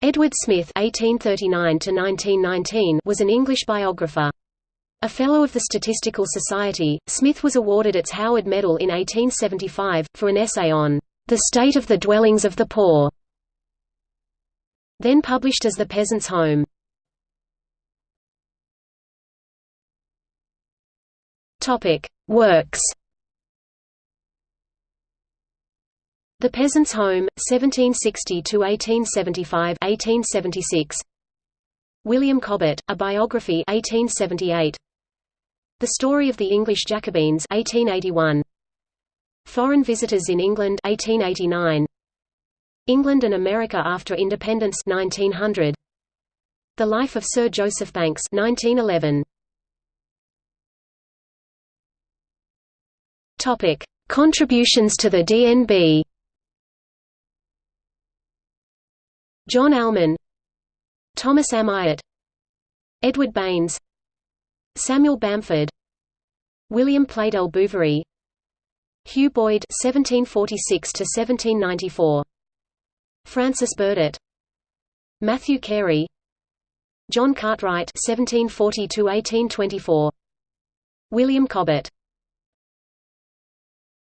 Edward Smith (1839–1919) was an English biographer. A Fellow of the Statistical Society, Smith was awarded its Howard Medal in 1875, for an essay on the state of the dwellings of the poor, then published as The Peasant's Home. Works The Peasant's Home, 1760–1875 1876. William Cobbett, A Biography 1878. The Story of the English Jacobins 1881. Foreign Visitors in England 1889. England and America after Independence 1900. The Life of Sir Joseph Banks 1911. Topic: Contributions to the DNB John Almon Thomas Amyot Edward Baines Samuel Bamford William Pleydell Bouverie Hugh Boyd (1746–1794), Francis Burdett, Matthew Carey, John Cartwright (1740–1824), William Cobbett.